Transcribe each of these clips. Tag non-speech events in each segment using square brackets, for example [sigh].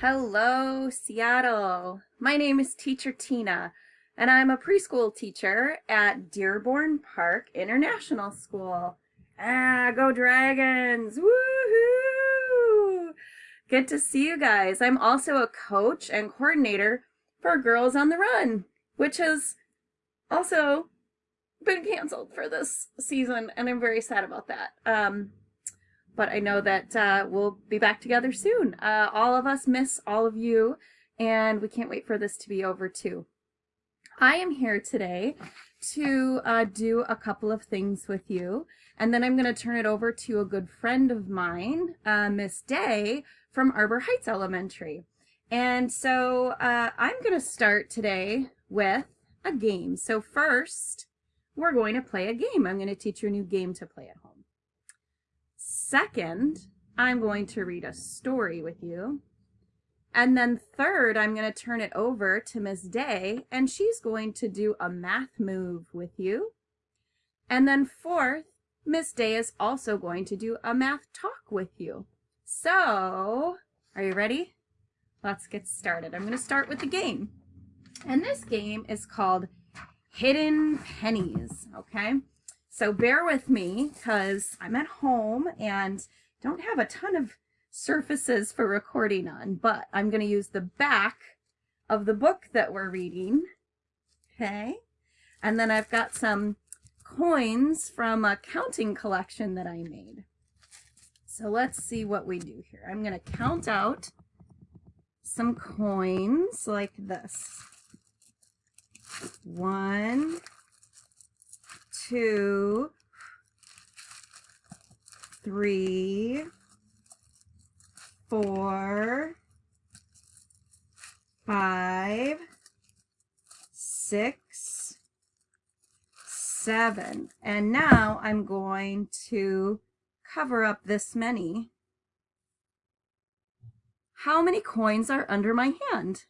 Hello, Seattle. My name is Teacher Tina, and I'm a preschool teacher at Dearborn Park International School. Ah, go Dragons! Woohoo! Good to see you guys. I'm also a coach and coordinator for Girls on the Run, which has also been canceled for this season, and I'm very sad about that. Um, but I know that uh, we'll be back together soon. Uh, all of us miss all of you, and we can't wait for this to be over too. I am here today to uh, do a couple of things with you, and then I'm going to turn it over to a good friend of mine, uh, Miss Day from Arbor Heights Elementary. And so uh, I'm going to start today with a game. So first, we're going to play a game. I'm going to teach you a new game to play at home. Second, I'm going to read a story with you. And then third, I'm going to turn it over to Miss Day, and she's going to do a math move with you. And then fourth, Miss Day is also going to do a math talk with you. So, are you ready? Let's get started. I'm going to start with the game. And this game is called Hidden Pennies, okay? So bear with me because I'm at home and don't have a ton of surfaces for recording on, but I'm going to use the back of the book that we're reading. Okay. And then I've got some coins from a counting collection that I made. So let's see what we do here. I'm going to count out some coins like this. One, two, three, four, five, six, seven. And now I'm going to cover up this many. How many coins are under my hand?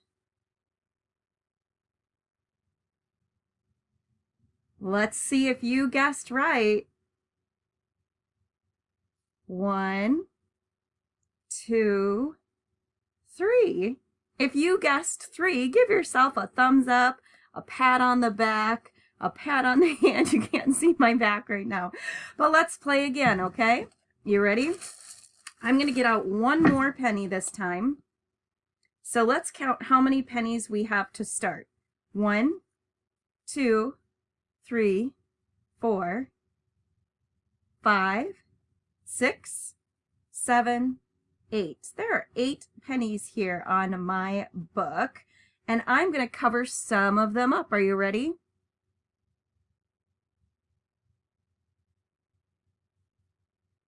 Let's see if you guessed right. One, two, three. If you guessed three, give yourself a thumbs up, a pat on the back, a pat on [laughs] the hand. You can't see my back right now. But let's play again, okay? You ready? I'm going to get out one more penny this time. So let's count how many pennies we have to start. One, two, three, four, five, six, seven, eight. There are eight pennies here on my book, and I'm going to cover some of them up. Are you ready?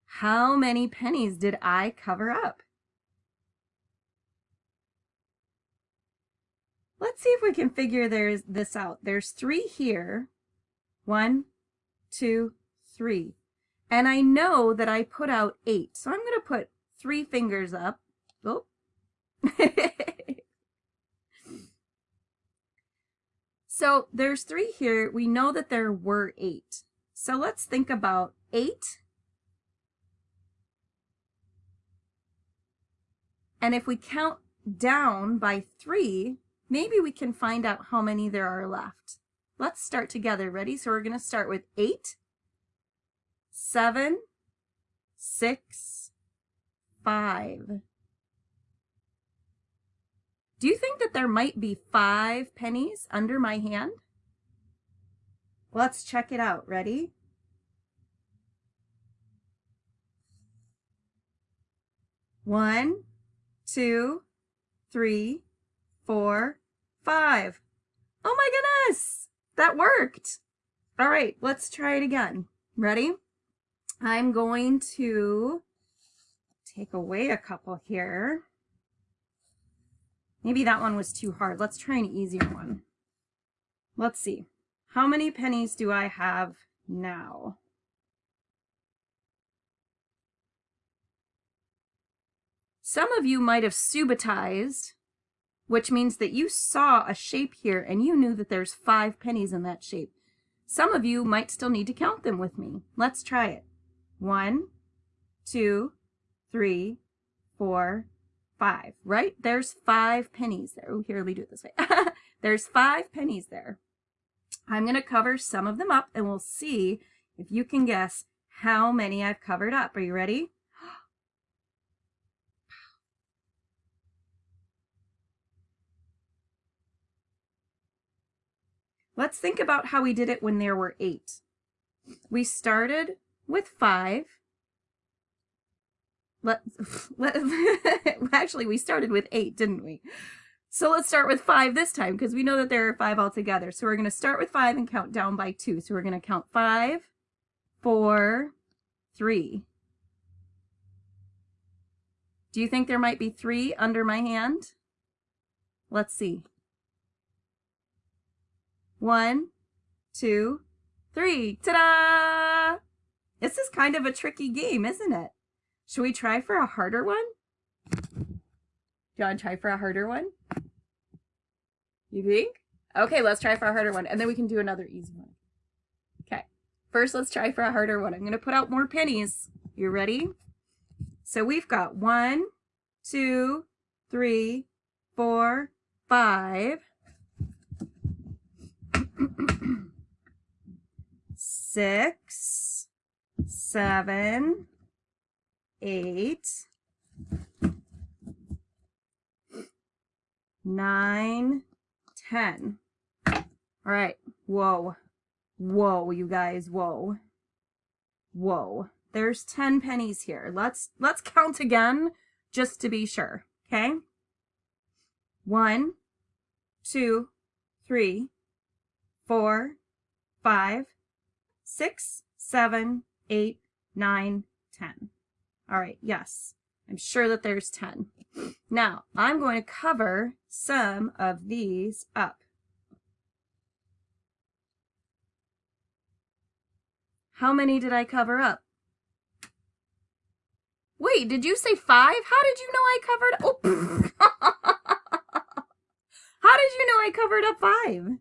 How many pennies did I cover up? Let's see if we can figure there's this out. There's three here, one, two, three. And I know that I put out eight. So I'm going to put three fingers up. Oh. [laughs] so there's three here. We know that there were eight. So let's think about eight. And if we count down by three, maybe we can find out how many there are left. Let's start together. Ready? So we're going to start with eight, seven, six, five. Do you think that there might be five pennies under my hand? Let's check it out. Ready? One, two, three, four, five. Oh my goodness! That worked. All right, let's try it again. Ready? I'm going to take away a couple here. Maybe that one was too hard. Let's try an easier one. Let's see. How many pennies do I have now? Some of you might have subitized which means that you saw a shape here and you knew that there's five pennies in that shape. Some of you might still need to count them with me. Let's try it. One, two, three, four, five, right? There's five pennies there. Oh, here, let me do it this way. [laughs] There's five pennies there. I'm going to cover some of them up and we'll see if you can guess how many I've covered up. Are you ready? Let's think about how we did it when there were eight. We started with five. Let, [laughs] let [laughs] actually, we started with eight, didn't we? So let's start with five this time because we know that there are five altogether. So we're going to start with five and count down by two. So we're going to count five, four, three. Do you think there might be three under my hand? Let's see. One, two, three. Ta-da! This is kind of a tricky game, isn't it? Should we try for a harder one? Do you want to try for a harder one? You think? Okay, let's try for a harder one, and then we can do another easy one. Okay, first let's try for a harder one. I'm going to put out more pennies. You ready? So we've got one, two, three, four, five, six, seven, eight, nine, ten. All right. Whoa. Whoa, you guys. Whoa. Whoa. There's 10 pennies here. Let's let's count again just to be sure. Okay? One, two, three, four, five, six, seven, eight, nine, ten. All right, yes, I'm sure that there's 10. Now, I'm going to cover some of these up. How many did I cover up? Wait, did you say five? How did you know I covered? Oh, [laughs] how did you know I covered up five?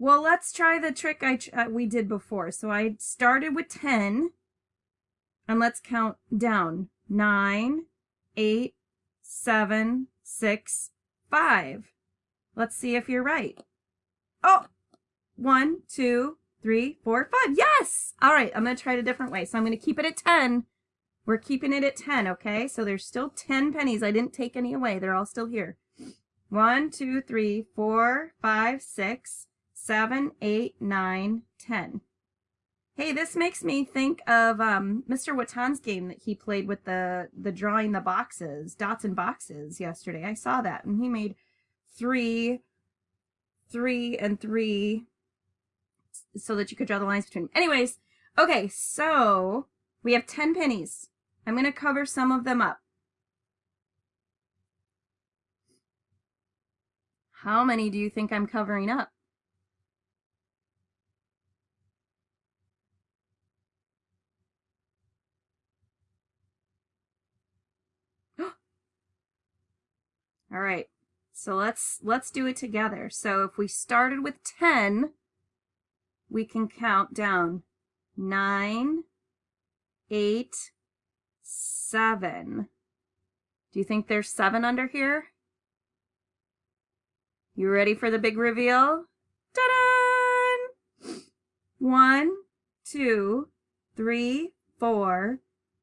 Well, let's try the trick I uh, we did before. So I started with 10, and let's count down. Nine, eight, seven, six, five. Let's see if you're right. Oh, one, two, three, four, five. Yes! All right, I'm going to try it a different way. So I'm going to keep it at 10. We're keeping it at 10, okay? So there's still 10 pennies. I didn't take any away. They're all still here. One, two, three, four, five, six, seven, eight, nine, ten. Hey, this makes me think of um, Mr. Watan's game that he played with the, the drawing the boxes, dots and boxes yesterday. I saw that, and he made three, three, and three so that you could draw the lines between them. Anyways, okay, so we have 10 pennies. I'm going to cover some of them up. How many do you think I'm covering up? All right, so let's let's do it together. So if we started with 10, we can count down 9, 8, 7. Do you think there's 7 under here? You ready for the big reveal? Ta-da! One, two, three, four,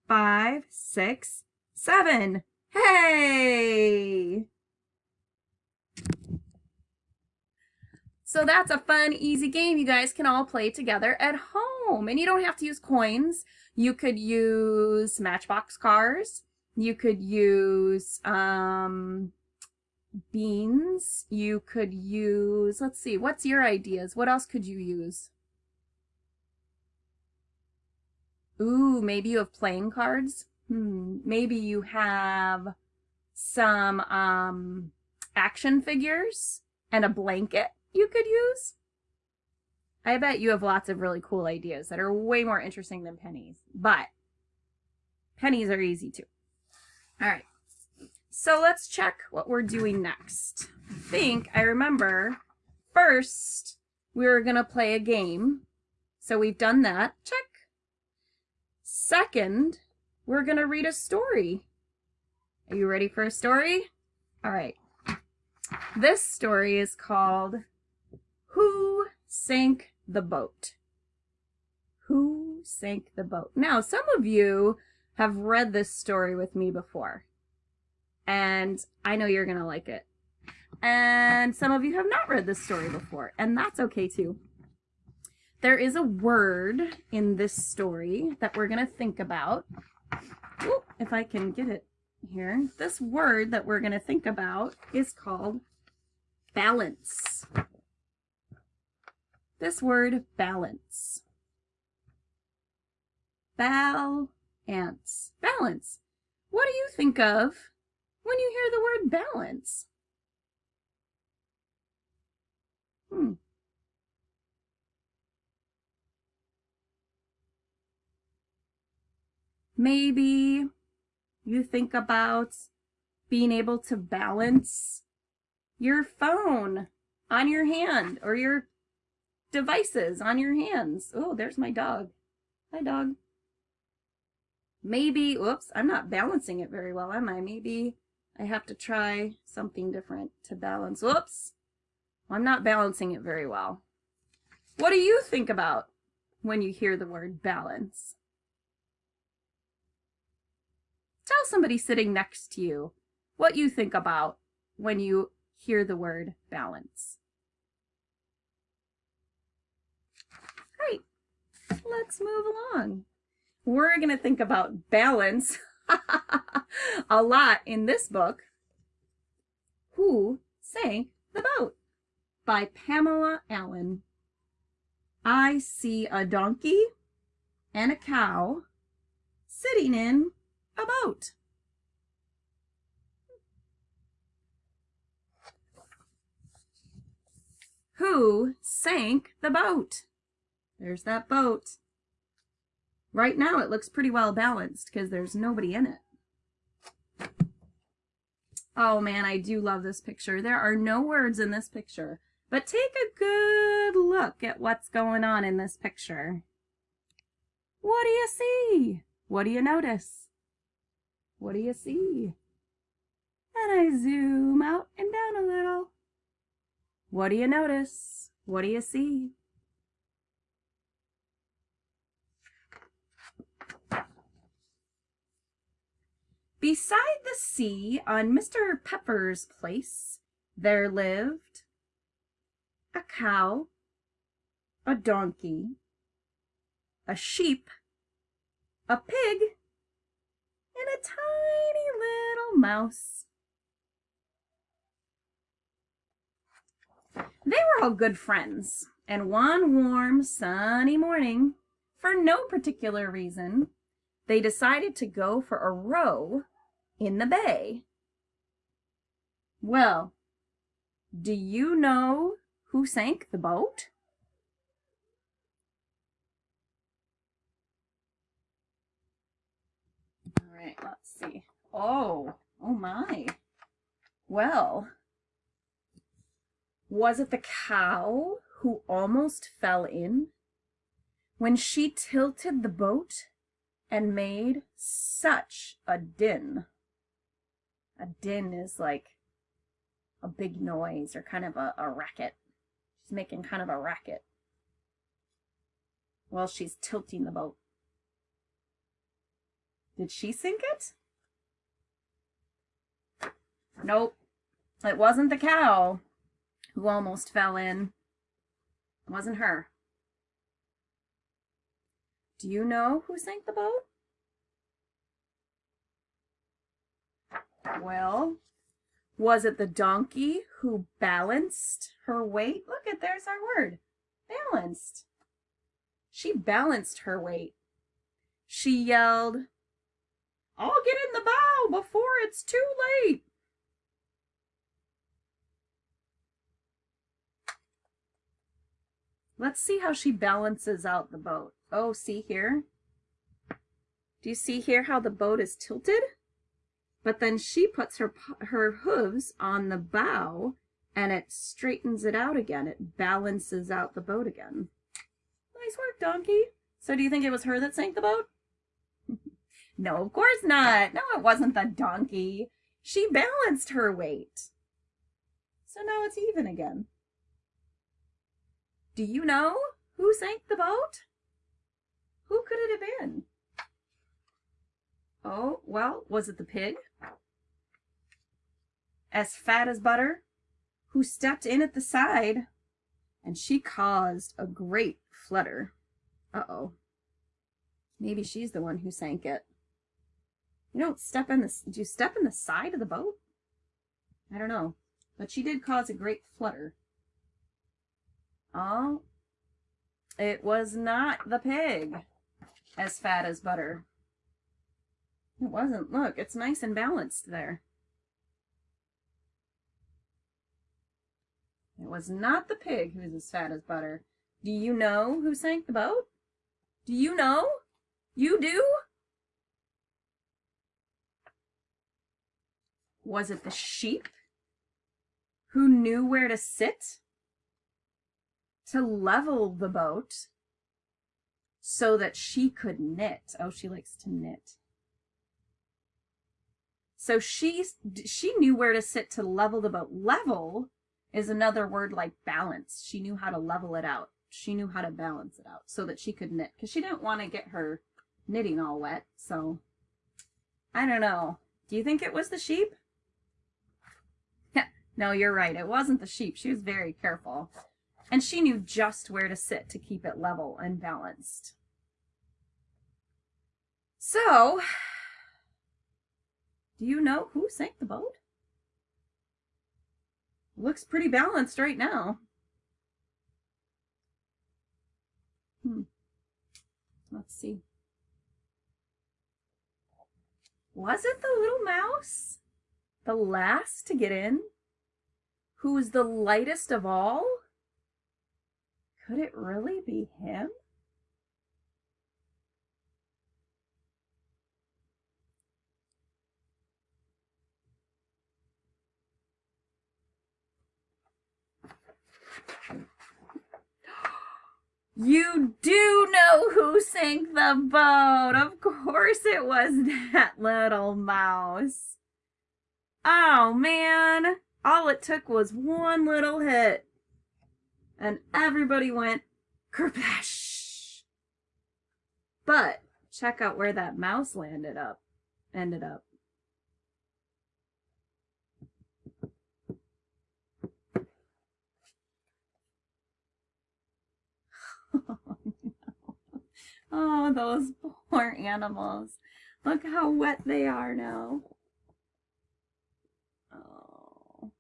five, six, seven. Hey! So that's a fun, easy game you guys can all play together at home. And you don't have to use coins. You could use Matchbox cars. You could use um, beans. You could use, let's see, what's your ideas? What else could you use? Ooh, maybe you have playing cards. Hmm, maybe you have some um, action figures and a blanket you could use. I bet you have lots of really cool ideas that are way more interesting than pennies, but pennies are easy too. All right, so let's check what we're doing next. I think I remember first we were gonna play a game. So we've done that, check. Second, we're going to read a story. Are you ready for a story? All right. This story is called Who Sank the Boat? Who Sank the Boat? Now, some of you have read this story with me before, and I know you're going to like it. And some of you have not read this story before, and that's okay too. There is a word in this story that we're going to think about. Ooh, if I can get it here. This word that we're going to think about is called balance. This word, balance. Balance. Balance. What do you think of when you hear the word balance? Hmm. Maybe you think about being able to balance your phone on your hand or your devices on your hands. Oh, there's my dog. Hi, dog. Maybe, oops, I'm not balancing it very well, am I? Maybe I have to try something different to balance. Whoops. I'm not balancing it very well. What do you think about when you hear the word balance? Tell somebody sitting next to you what you think about when you hear the word balance. Great. Let's move along. We're going to think about balance [laughs] a lot in this book. Who sank the boat? by Pamela Allen. I see a donkey and a cow sitting in a boat. Who sank the boat? There's that boat. Right now it looks pretty well balanced because there's nobody in it. Oh man, I do love this picture. There are no words in this picture. But take a good look at what's going on in this picture. What do you see? What do you notice? What do you see? And I zoom out and down a little. What do you notice? What do you see? Beside the sea on Mr. Pepper's place, there lived a cow, a donkey, a sheep, a pig, and a tiny little mouse. They were all good friends, and one warm, sunny morning, for no particular reason, they decided to go for a row in the bay. Well, do you know who sank the boat? All right, let's see. Oh, oh my. Well, was it the cow who almost fell in when she tilted the boat and made such a din? A din is like a big noise or kind of a, a racket. She's making kind of a racket while she's tilting the boat. Did she sink it? Nope. It wasn't the cow who almost fell in. It wasn't her. Do you know who sank the boat? Well, was it the donkey who balanced her weight? Look at, there's our word, balanced. She balanced her weight. She yelled, I'll get in the bow before it's too late. Let's see how she balances out the boat. Oh, see here? Do you see here how the boat is tilted? But then she puts her, her hooves on the bow and it straightens it out again. It balances out the boat again. Nice work, donkey. So do you think it was her that sank the boat? [laughs] No, of course not. No, it wasn't the donkey. She balanced her weight. So now it's even again. Do you know who sank the boat? Who could it have been? Oh, well, was it the pig? As fat as butter, who stepped in at the side, and she caused a great flutter. Uh-oh. Maybe she's the one who sank it. You don't step in the, do you step in the side of the boat? I don't know. But she did cause a great flutter. Oh, it was not the pig as fat as butter. It wasn't. Look, it's nice and balanced there. It was not the pig who was as fat as butter. Do you know who sank the boat? Do you know? You do? Was it the sheep who knew where to sit to level the boat so that she could knit? Oh, she likes to knit. So she, she knew where to sit to level the boat. Level is another word like balance. She knew how to level it out. She knew how to balance it out so that she could knit because she didn't want to get her knitting all wet. So I don't know. Do you think it was the sheep? [laughs] no, you're right. It wasn't the sheep. She was very careful. And she knew just where to sit to keep it level and balanced. So, [sighs] do you know who sank the boat? Looks pretty balanced right now. Hmm. Let's see. Was it the little mouse? The last to get in? Who was the lightest of all? Could it really be him? You do know who sank the boat. Of course it was [laughs] that little mouse. Oh, man. All it took was one little hit. And everybody went kerplash. But check out where that mouse landed up. Ended up. Oh, those poor animals. Look how wet they are now. Oh.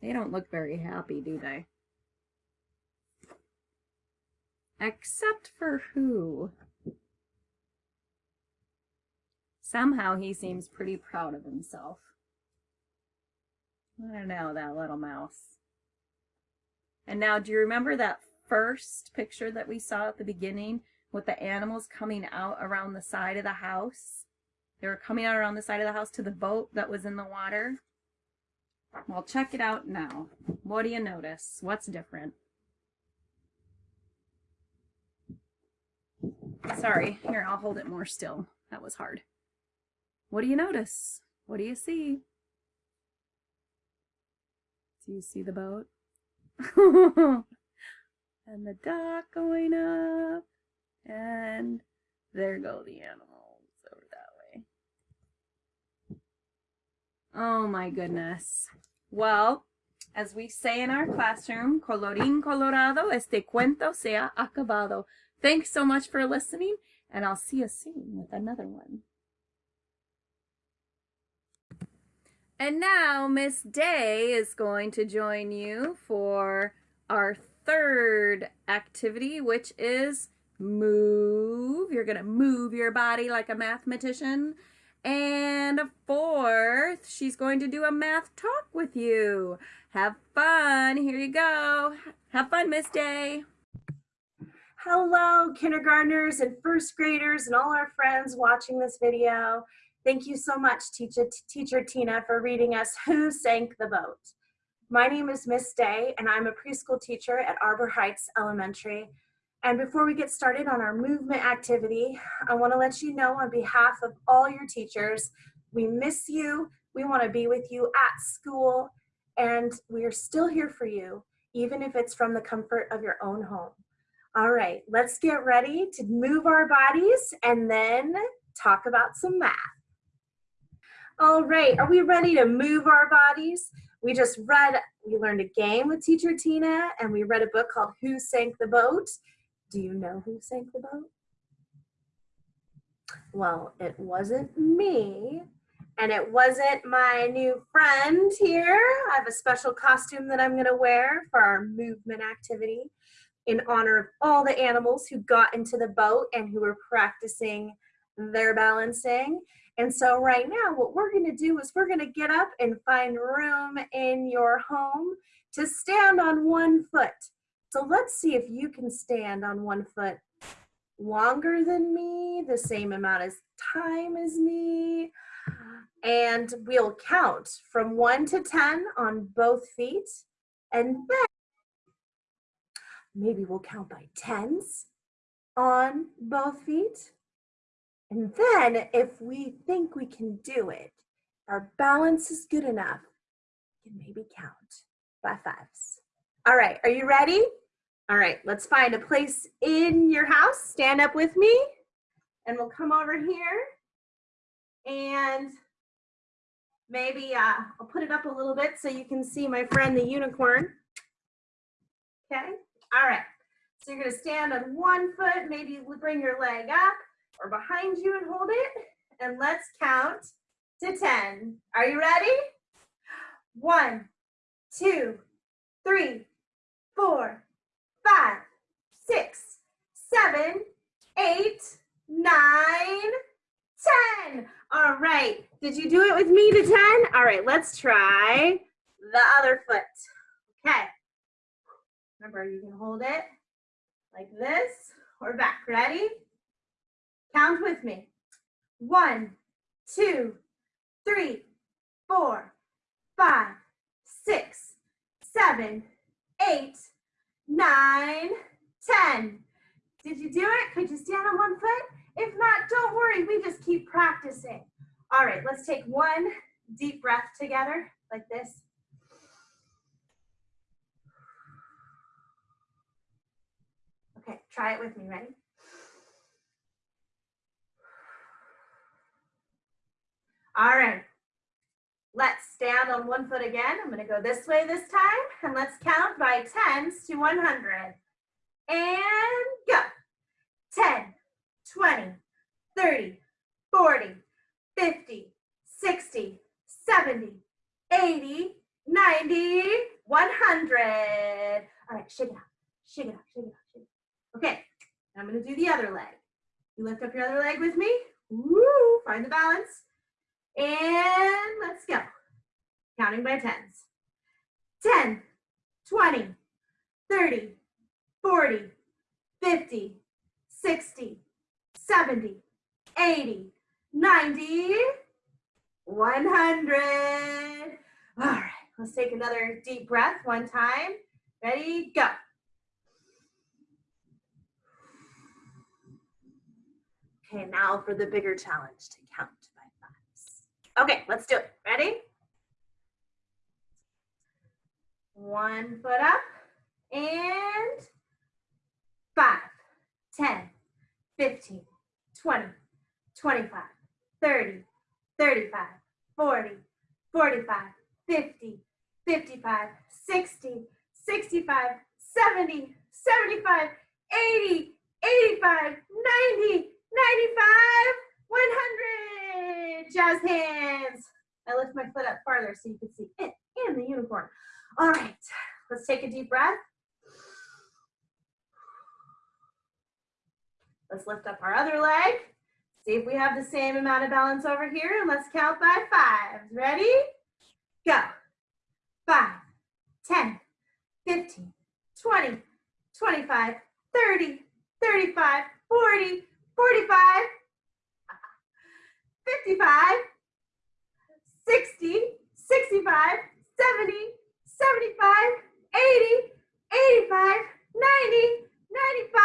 They don't look very happy, do they? Except for who? Somehow he seems pretty proud of himself. I don't know, that little mouse. And now, do you remember that first picture that we saw at the beginning with the animals coming out around the side of the house. They were coming out around the side of the house to the boat that was in the water. Well, check it out now. What do you notice? What's different? Sorry, here, I'll hold it more still. That was hard. What do you notice? What do you see? Do you see the boat? [laughs] and the dock going up. And there go the animals over that way. Oh my goodness. Well, as we say in our classroom, colorín colorado, este cuento se ha acabado. Thanks so much for listening, and I'll see you soon with another one. And now Miss Day is going to join you for our third activity, which is move. You're going to move your body like a mathematician. And fourth, she's going to do a math talk with you. Have fun. Here you go. Have fun, Miss Day. Hello, kindergartners and first graders and all our friends watching this video. Thank you so much, teacher, teacher Tina, for reading us Who Sank the Boat? My name is Miss Day, and I'm a preschool teacher at Arbor Heights Elementary And before we get started on our movement activity, I wanna let you know on behalf of all your teachers, we miss you, we wanna be with you at school, and we are still here for you, even if it's from the comfort of your own home. All right, let's get ready to move our bodies and then talk about some math. All right, are we ready to move our bodies? We just read, we learned a game with teacher Tina and we read a book called Who Sank the Boat? Do you know who sank the boat? Well, it wasn't me and it wasn't my new friend here. I have a special costume that I'm gonna wear for our movement activity in honor of all the animals who got into the boat and who were practicing their balancing. And so right now, what we're gonna do is we're gonna get up and find room in your home to stand on one foot. So let's see if you can stand on one foot longer than me, the same amount of time as me. And we'll count from one to 10 on both feet. And then maybe we'll count by tens on both feet. And then if we think we can do it, our balance is good enough, we can maybe count by fives. All right, are you ready? All right, let's find a place in your house. Stand up with me and we'll come over here and maybe uh, I'll put it up a little bit so you can see my friend the unicorn. Okay, all right. So you're gonna stand on one foot, maybe bring your leg up or behind you and hold it. And let's count to 10. Are you ready? One, two, three, four, five, six, seven, eight, nine, ten. All right. Did you do it with me to 10? All right, let's try the other foot. Okay. Remember, you can hold it like this or back. Ready? Count with me. One, two, three, four, five, six, seven, eight, nine, ten. Did you do it? Could you stand on one foot? If not, don't worry, we just keep practicing. All right, let's take one deep breath together like this. Okay, try it with me, ready? All right. Let's stand on one foot again. I'm gonna go this way this time and let's count by tens to 100. And go. 10, 20, 30, 40, 50, 60, 70, 80, 90, 100. All right, shake it out, shake it out, shake it out, shake it out. Okay, I'm gonna do the other leg. You lift up your other leg with me. Woo, find the balance. And let's go. Counting by tens. 10, 20, 30, 40, 50, 60, 70, 80, 90, 100. All right, let's take another deep breath one time. Ready, go. Okay, now for the bigger challenge to count. Okay, let's do it. Ready? One foot up and five, 10, 15, 20, 25, 30, 35, 40, 45, 50, 55, 60, 65, 70, 75, 80, 85, 90, 95, 100 jazz hands. I lift my foot up farther so you can see it and the unicorn. All right, let's take a deep breath. Let's lift up our other leg. See if we have the same amount of balance over here. And let's count by fives. Ready? Go. Five, 10, 15, 20, 25, 30, 35, 40, 45, 55, 60, 65, 70, 75, 80, 85, 90, 95,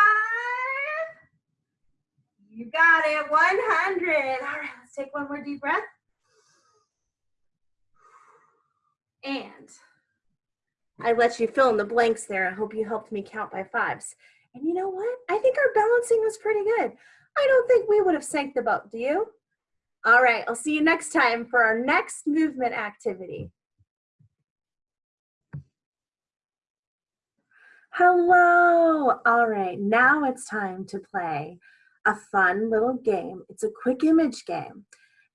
everybody at 100. All right, let's take one more deep breath. And I let you fill in the blanks there. I hope you helped me count by fives. And you know what? I think our balancing was pretty good. I don't think we would have sank the boat, do you? All right, I'll see you next time for our next movement activity. Hello. All right, now it's time to play a fun little game. It's a quick image game.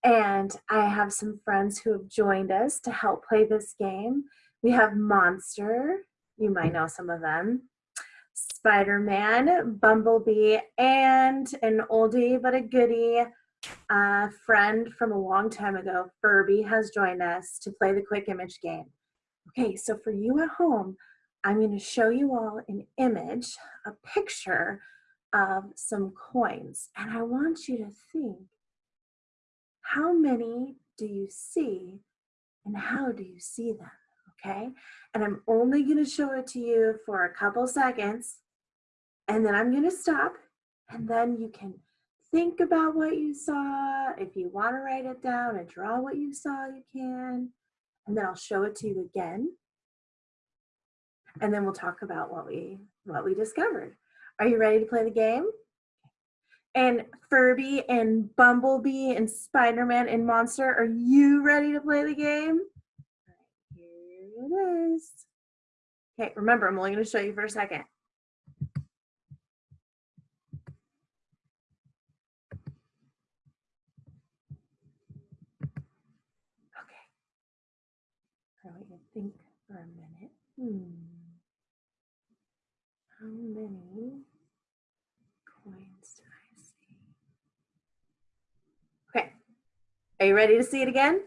And I have some friends who have joined us to help play this game. We have Monster, you might know some of them, Spider-Man, Bumblebee, and an oldie but a goodie a friend from a long time ago, Furby, has joined us to play the quick image game. Okay, so for you at home, I'm going to show you all an image, a picture of some coins. And I want you to think, how many do you see and how do you see them? Okay, and I'm only going to show it to you for a couple seconds and then I'm going to stop and then you can think about what you saw. If you want to write it down and draw what you saw, you can. And then I'll show it to you again. And then we'll talk about what we what we discovered. Are you ready to play the game? And Furby and Bumblebee and Spider-Man and Monster, are you ready to play the game? Here it is. Okay, remember, I'm only going to show you for a second. think for a minute. Hmm. How many coins do I see? Okay. Are you ready to see it again?